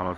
خلاص